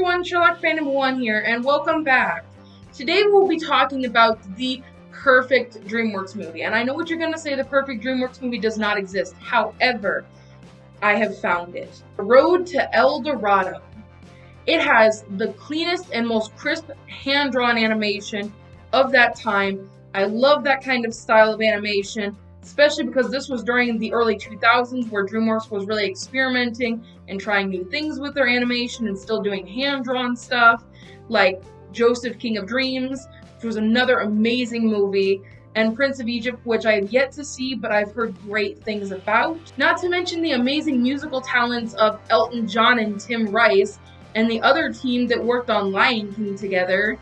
everyone, Sherlock Phantom one here, and welcome back. Today we'll be talking about the perfect DreamWorks movie. And I know what you're going to say, the perfect DreamWorks movie does not exist. However, I have found it. Road to El Dorado. It has the cleanest and most crisp hand-drawn animation of that time. I love that kind of style of animation especially because this was during the early 2000s where DreamWorks was really experimenting and trying new things with their animation and still doing hand-drawn stuff, like Joseph King of Dreams, which was another amazing movie, and Prince of Egypt, which I have yet to see, but I've heard great things about. Not to mention the amazing musical talents of Elton John and Tim Rice, and the other team that worked on Lion King together,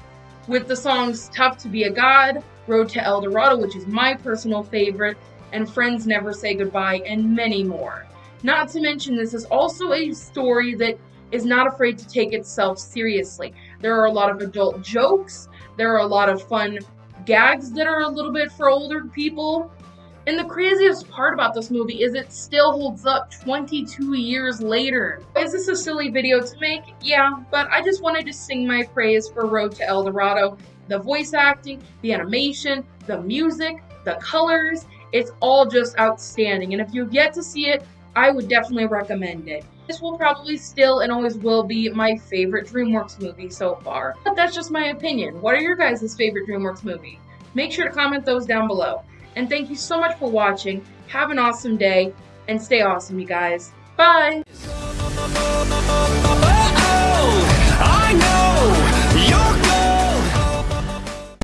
with the songs Tough to Be a God, Road to El Dorado, which is my personal favorite, and Friends Never Say Goodbye, and many more. Not to mention, this is also a story that is not afraid to take itself seriously. There are a lot of adult jokes, there are a lot of fun gags that are a little bit for older people. And the craziest part about this movie is it still holds up 22 years later. Is this a silly video to make? Yeah, but I just wanted to sing my praise for Road to El Dorado. The voice acting, the animation, the music, the colors, it's all just outstanding. And if you've yet to see it, I would definitely recommend it. This will probably still and always will be my favorite DreamWorks movie so far. But that's just my opinion. What are your guys' favorite DreamWorks movie? Make sure to comment those down below. And thank you so much for watching. Have an awesome day, and stay awesome, you guys. Bye!